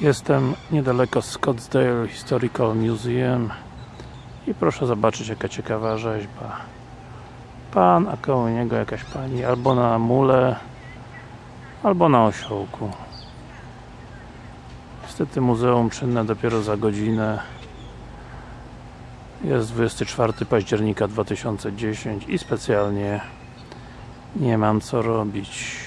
Jestem niedaleko Scottsdale Historical Museum i proszę zobaczyć jaka ciekawa rzeźba. Pan, a koło niego jakaś pani albo na mule albo na osiołku. Niestety muzeum czynne dopiero za godzinę. Jest 24 października 2010 i specjalnie nie mam co robić.